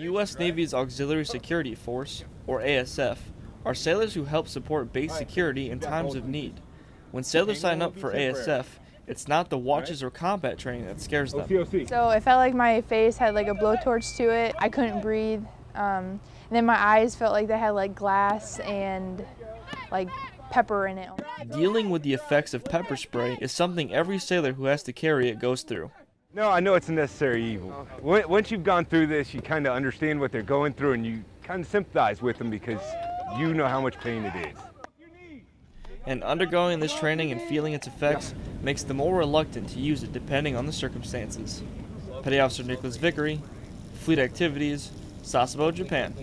U.S. Navy's Auxiliary Security Force, or ASF, are sailors who help support base security in times of need. When sailors sign up for ASF, it's not the watches or combat training that scares them. So it felt like my face had like a blowtorch to it. I couldn't breathe. Um, and then my eyes felt like they had like glass and like pepper in it. Dealing with the effects of pepper spray is something every sailor who has to carry it goes through. No, I know it's a necessary evil. Once you've gone through this, you kind of understand what they're going through and you kind of sympathize with them because you know how much pain it is. And undergoing this training and feeling its effects makes them more reluctant to use it depending on the circumstances. Petty Officer Nicholas Vickery, Fleet Activities, Sasebo, Japan.